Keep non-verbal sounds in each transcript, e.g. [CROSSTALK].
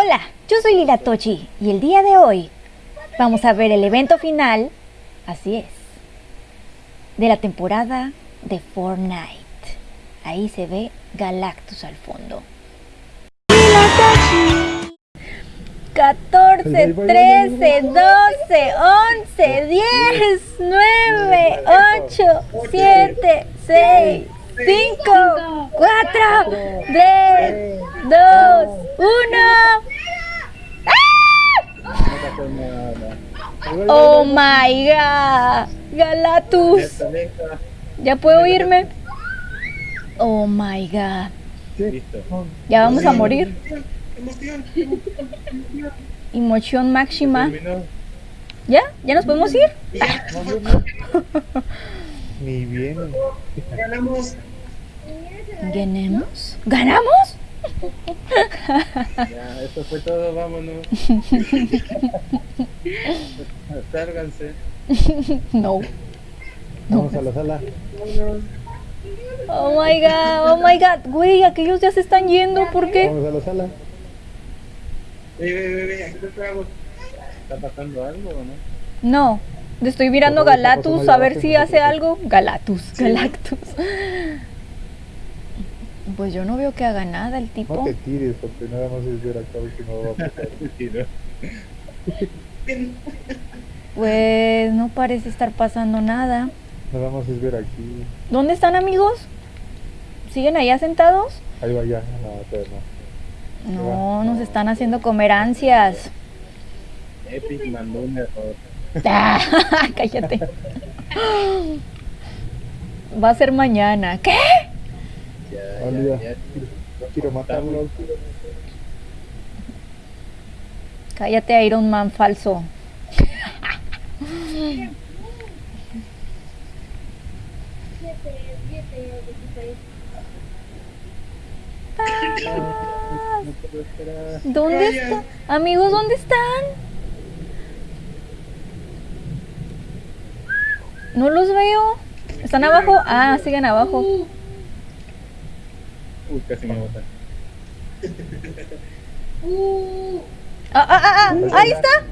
Hola, yo soy Lila Tochi y el día de hoy vamos a ver el evento final, así es, de la temporada de Fortnite. Ahí se ve Galactus al fondo. Lila Tochi. 14, 13, 12, 11, 10, 9, 8, 7, 6, 5, 4, 3, 2, 1. Oh my god. Galatus. ¿Ya puedo irme? Oh my god. Ya vamos a morir. Emoción máxima. ¿Ya? ¿Ya nos podemos ir? [LAUGHS] Ni bien. Ganamos. ¿Ganamos? ¿Ganamos? Ya, eso fue todo, vámonos. [LAUGHS] Sálganse. No. Vamos a la sala. Oh my god, oh my god. Güey, aquellos ya se están yendo, ¿por qué? Vamos a la sala. Ve, ve, ve, ve, aquí te esperamos. ¿Está pasando algo o no? No. Estoy mirando Galatus a ver si hace algo. Galactus, Galactus. Pues yo no veo que haga nada el No tipo. te tires porque nada más es ver acá si no va a pasar. [LAUGHS] ¿no? Pues no parece estar pasando nada. Nada más es ver aquí. ¿Dónde están amigos? ¿Siguen allá sentados? Ahí va ya. No, todavía no. No, nos están haciendo comer ansias. Epic mandó un error. Cállate. [GASPS] Va a ser mañana. ¿Qué? Ya, Olvida. ya, ya. No quiero matarlo. Cállate, Iron Man falso. ¿Dónde están? Amigos, ¿dónde están? No los veo. ¿Están abajo? Ah, siguen abajo. Uy, casi me botan. Ah, ah, ah, ah, ahí está.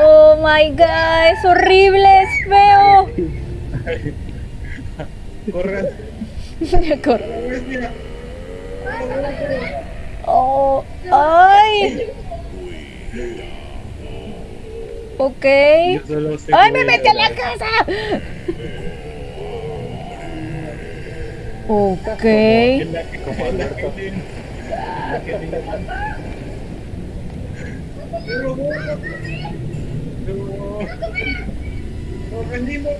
Oh my god, es horrible, es feo. corran. [LAUGHS] Corre. [LAUGHS] Oh, ay. Ok. Yo solo sé ¡Ay, me metí a la casa! [LAUGHS] Ok. Que la que como la que la que Pero bueno. No. Rendimos.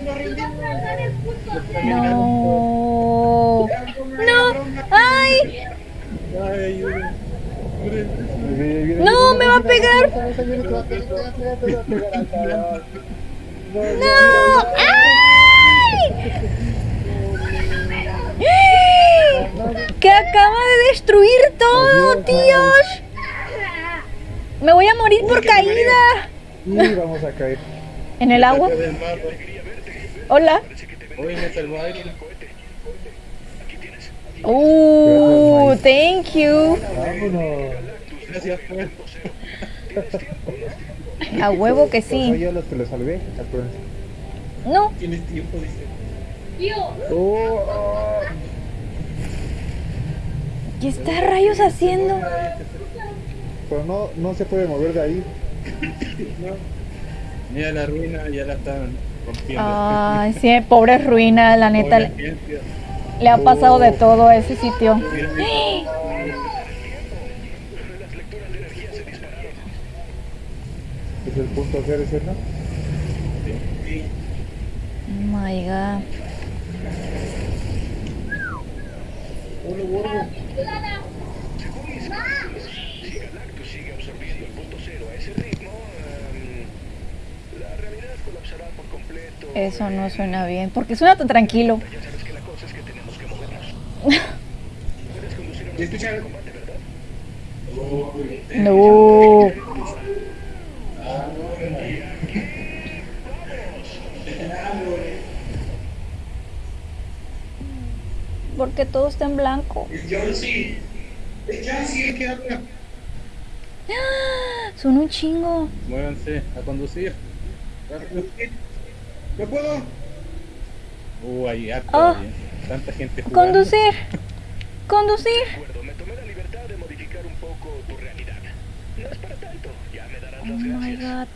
No. No. ¡Ay! Ay, No, me va a pegar. viene, viene, ¡Que acaba de destruir todo, tíos! Me voy a morir por caída. Y vamos a caer. [LAUGHS] ¿En el agua? Hola. Hoy me salvó Iron. Uh, thank you. Vámonos. Gracias. A huevo que soy sí. yo los que lo salvé. No. Tienes tiempo, dice. Oh, oh. ¿Qué está rayos haciendo? Pero no, no se puede mover de ahí. No. [LAUGHS] Mira la ruina, ya la están rompiendo. Ay, sí, pobre ruina, la neta. Pobre Le, ha pasado de todo a ese sitio. Mira, mira. Es el punto cero, ¿sí, no? Sí. Oh my god. Uno gordo. Si Galactus sigue absorbiendo el punto cero a ese ritmo, em, la realidad colapsará por completo. Eso no suena bien. ¿Por qué suena tan tranquilo? Ya sabes que la cosa es que tenemos que movernos. Puedes conducir una ¿Y escuchar? de combate, ¿verdad? No. Porque todo está en blanco. Habla. Son un chingo. Muévanse a conducir. Rápido. ¿No puedo? Uh, hay harto Ah. ahí. Tanta gente jugando. Conducir. Conducir. De acuerdo, me tomé la libertad de modificar un poco tu realidad. No es para tanto, ya me darás Oh las my gracias. god.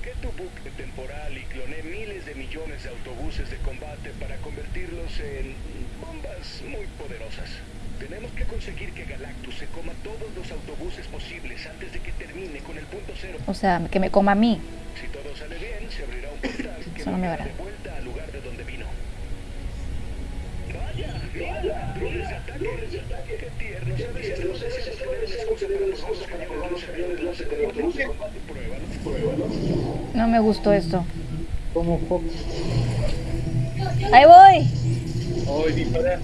Hackeé tu bucle temporal y cloné miles de millones de autobuses de combate para convertirlos en bombas muy poderosas. Tenemos que conseguir que Galactus se coma todos los autobuses posibles antes de que termine con el punto cero. O sea, que me coma a mí. Si todo sale bien, se abrirá un portal que Eso no me verá. de vuelta al lugar de donde vino. Vaya, mira, drones de ataque. Qué tierno, ¿sabes? Estamos deseando tener una excusa para los cañones de servidor de láser de de combate. Pruébalo, pruébalo. No me gustó esto. Como Fox. Ahí voy. Oh, dispara.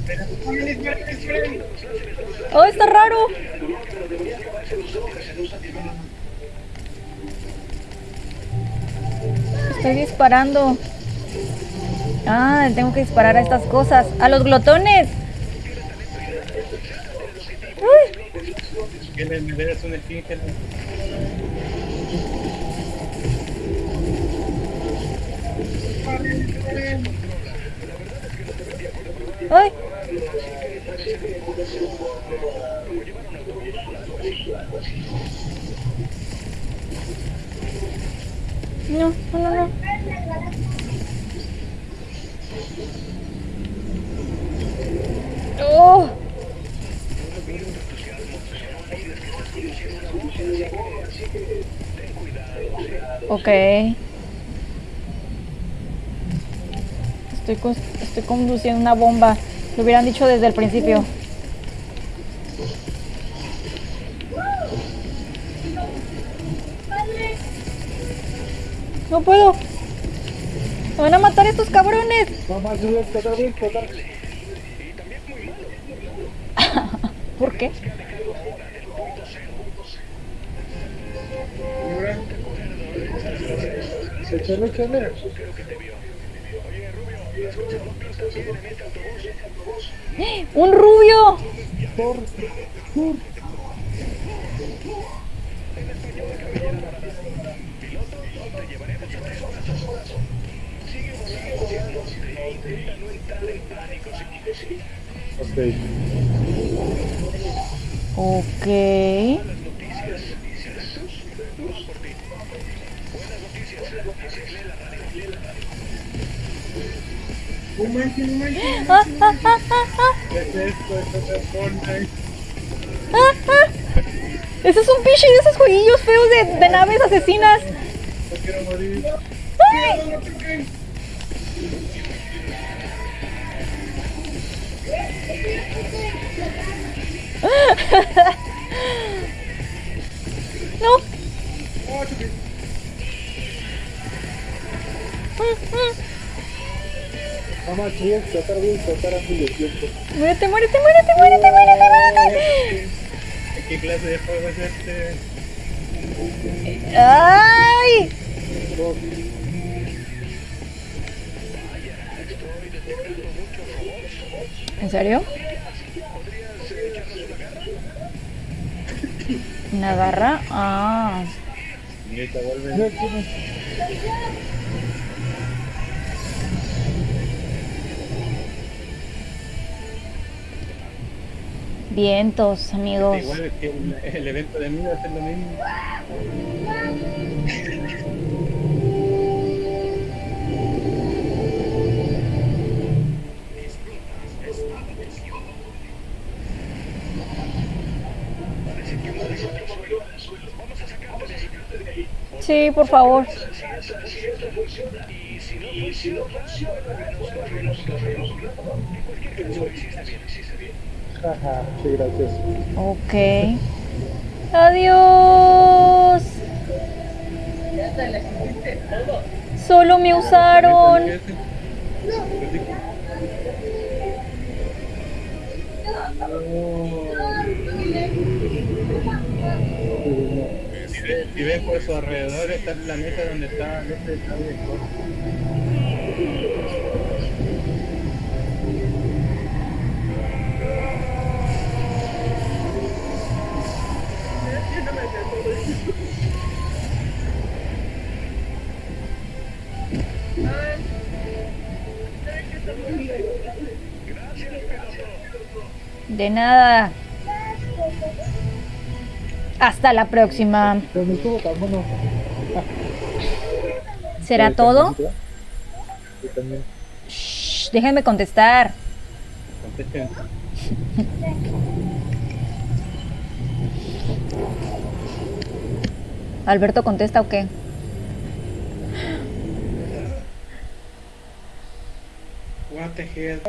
Oh, está raro. Estoy disparando. Ah, tengo que disparar a estas cosas. ¡A los glotones! ¡Uy! ¡Ay! No, no, no, no. ¡Oh! Ok. Estoy, conduciendo una bomba. Lo hubieran dicho desde el principio. No puedo. Me van a matar estos cabrones. A bien, tocar. ¿Por qué? Échale. ¡Un rubio! Por, por. Ok. Ok. Un manche, un manche. Ah, ah, ah, ah, ah, ¿Qué es esto? Esto es Fortnite. ah, ah. Ese es un pinche de esos jueguillos feos de, de naves asesinas. No quiero morir. ¡Ay! [LAUGHS] Vamos a subir, tocar bien, tocar antes de tiempo. Muérete, muérete, muérete, muérete, muérete, muérete. ¿Qué clase de juego es este? ¡Ay! ¿En serio? ¿Una garra? Ah. Vientos, amigos. Igual es que el, el evento de mí va a ser lo mismo. Sí, por favor. Jaja, sí, gracias. Ok. Adiós. Solo me usaron. Si ves por su alrededor está el planeta donde está este está de nada. Hasta la próxima. ¿Será todo? Shh, déjenme contestar. Contesten. [LAUGHS] ¿Alberto contesta o qué? What the hell.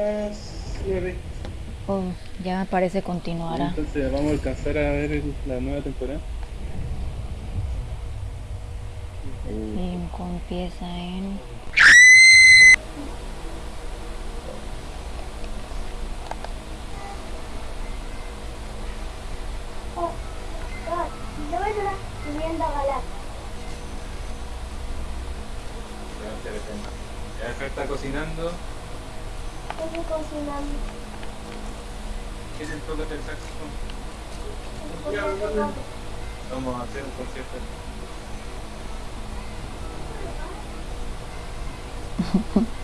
Oh, ya parece continuará. Entonces vamos a alcanzar a ver la nueva temporada. Cinco empieza en... Yo me la subiendo a galar. Ya acá está cocinando. Estoy cocinando. ¿Quieren tocar el saxofón? Vamos a hacer un concierto. [LAUGHS]